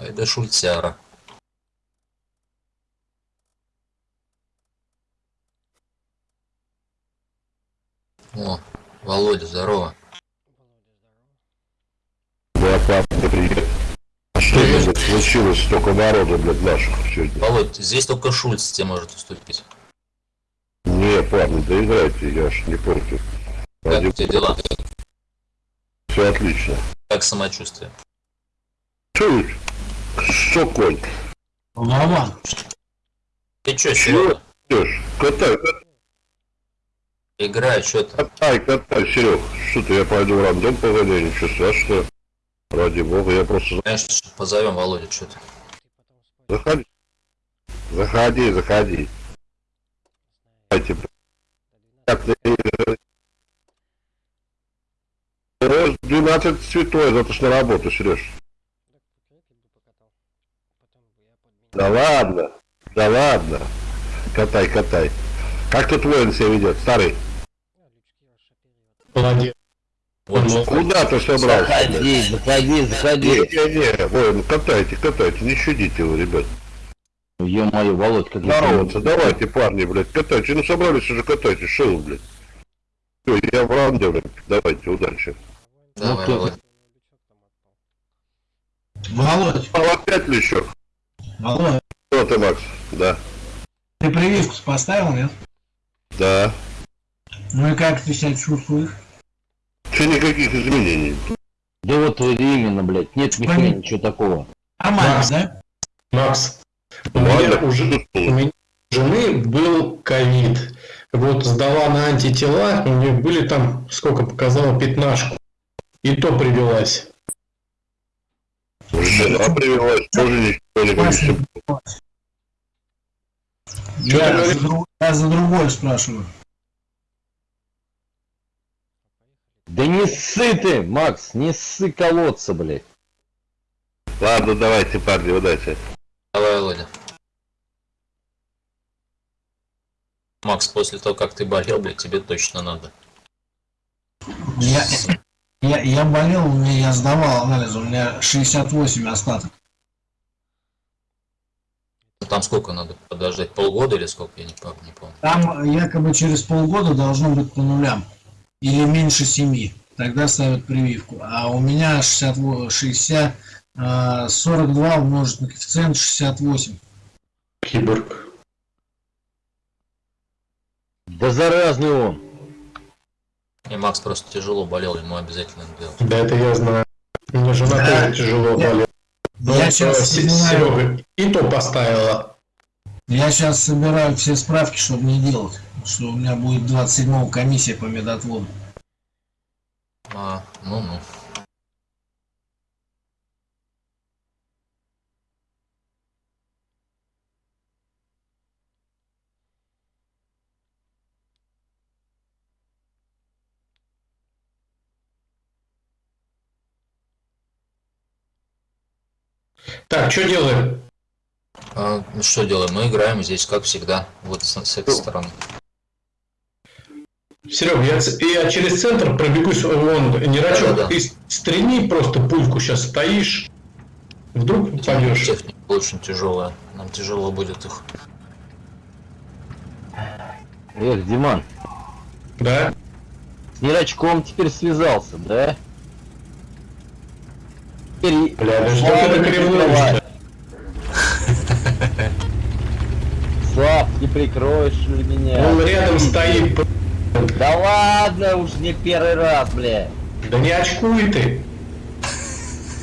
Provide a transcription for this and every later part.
Это шультяра. О, Володя, здорово. Да, папа, привет. А что блядь, случилось столько народу, блядь, наших сегодня? Володь, здесь только Шульц тебе может уступить. Не, парни, да играйте, я ж не против. Как у тебя дела? Все отлично. Как самочувствие? Чё, что, конь? Вован, Ты чё, Серега? Идешь? Катай, катай, Играй, чё ты? катай, катай, Серег. Что-то я пойду в рандом погоди, ничего страшного. Ради бога, я просто... Знаешь, позовем Володю, чё ты? Заходи. Заходи, заходи. Давайте, блядь. Рост 12 цветой, завтра на работу, Сереж. Да ладно, да ладно. Катай, катай. Как тут воин себя ведет, старый? Молодец. Вот, Куда ты собрался? Заходи, заходи, заходи. Не-не-не, воин, катайте, катайте, не щадите его, ребят. Ё-моё, Володь, как Здороваться, давайте, парни, блядь, катайте. Ну собрались уже, катайте, шоу, блядь. Все, я в ранде, блядь, давайте, удачи. давай, ты- Володь. Володь, опять лещок. Володь, Что ты, Макс? Да. ты прививку поставил, нет? Да. Ну и как ты себя чувствуешь? Че никаких изменений. Да вот именно, блядь, нет нихуя Понятно. ничего такого. Нормально, Макс. да? Макс, у меня уже у меня у жены был ковид. Вот сдала на антитела, у нее были там, сколько показала, пятнашку. И то привелась. Жена привелась, тоже ничего не Я за, друг- я за другое спрашиваю. Да не ссы ты, Макс, не ссы колодца, блядь. Ладно, давайте, парни, удачи. Давай, Володя. Макс, после того, как ты болел, блядь, тебе точно надо. Я, я, я болел, у меня, я сдавал анализ, у меня 68 остаток. Там сколько надо подождать? Полгода или сколько? Я не помню. Не помню. Там якобы через полгода должно быть по нулям. Или меньше 7. Тогда ставят прививку. А у меня 60, 60 а, 42 умножить на коэффициент 68. Киборг. Да заразный он. И Макс просто тяжело болел, ему обязательно делать. Да, это я знаю. У меня жена Да. тоже тяжело болела. Ну, Я э, сейчас, Се- Серега и то поставила. я сейчас собираю все справки, чтобы не делать. Что у меня будет 27 комиссия по медотводу. А, ну-ну. Так, что делаем? А, ну что делаем? Мы играем здесь, как всегда. Вот с, с этой стороны. Серега, я, я через центр пробегусь, вон, Нерачок, Да-да-да. ты стрельни просто пульку сейчас стоишь. Вдруг попадешь. Техника очень тяжелая. Нам тяжело будет их. Эх, Диман, Да? с Нерачком теперь связался, да? Бля, да что ты не так ревнуешь-то? Слав, не прикроешь ли меня? Он рядом стоит. Да ладно, уж не первый раз, бля. Да не очкуй ты.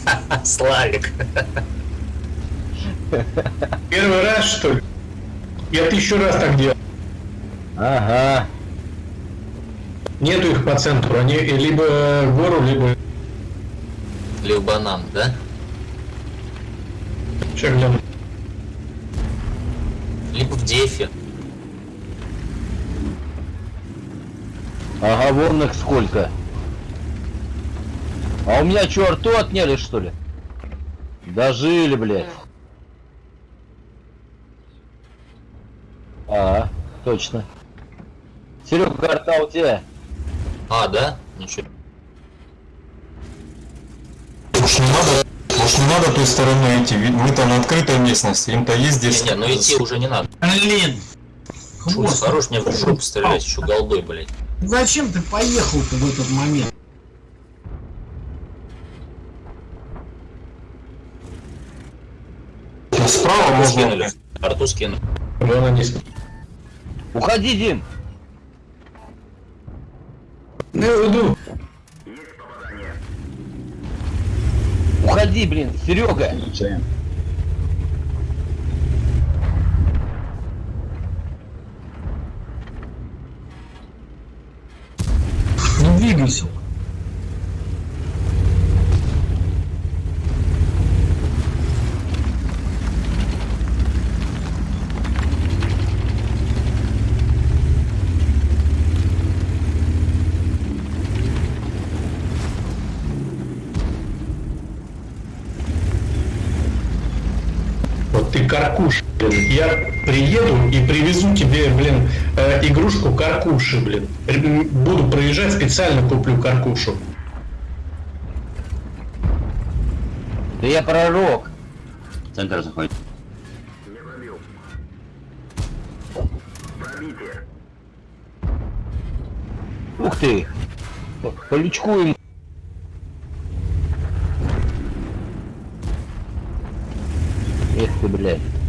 Славик! Первый раз, что ли? Я тысячу раз так делал. Ага. Нету их по центру. Они либо в гору, либо... Либо банан, да? Гляну. Либо в дефе. Ага, вон их сколько. А у меня что, рту отняли, что ли? Дожили, блядь. А, точно. Серега, карта у тебя. А, да? Ничего. Уж не надо Может не надо той стороной идти, ведь мы-то на открытой местности, им-то есть Не, здесь. не, ну идти уже не надо. Блин! Шут, хорош мне в жопу стрелять, еще голдой, блядь. Зачем ты поехал-то в этот момент? Справа Арту можно... скинули. Арту скинули. Вон они. с- Уходи, Дим! Ну, иду. Уходи, блин, Серега! Не двигайся. Вот ты каркуш, блин. Я приеду и привезу тебе, блин, э, игрушку каркуши, блин. Буду проезжать, специально куплю каркушу. Да я пророк! Центр заходит. Ух ты! По, по лючку ему. Эх ты, блядь.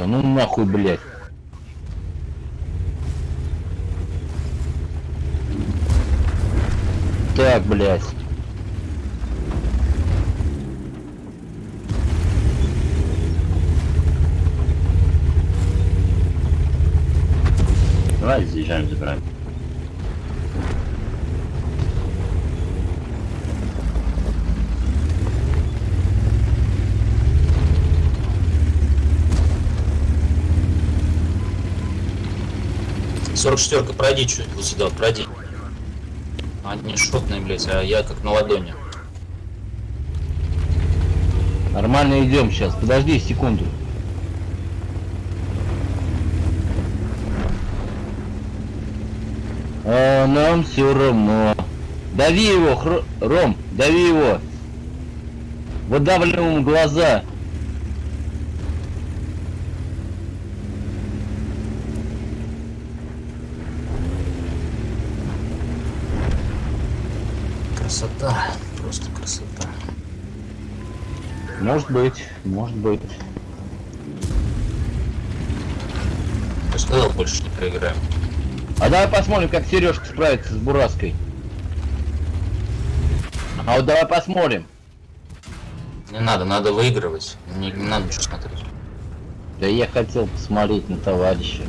Да ну нахуй, блядь. Так, блядь. Давай заезжаем, забираем. Сорок четверка, пройди чуть вот сюда, пройди. Они шотные, блядь, а я как на ладони. Нормально идем сейчас. Подожди секунду. А нам все равно. Дави его, Хро- Ром, дави его. Выдавливаем глаза. Красота, просто красота. Может быть, может быть. Я сказал, больше не проиграем. А давай посмотрим, как Сережка справится с Бураской. А вот давай посмотрим. Не надо, надо выигрывать. Не, не надо ничего смотреть. Да я хотел посмотреть на товарища.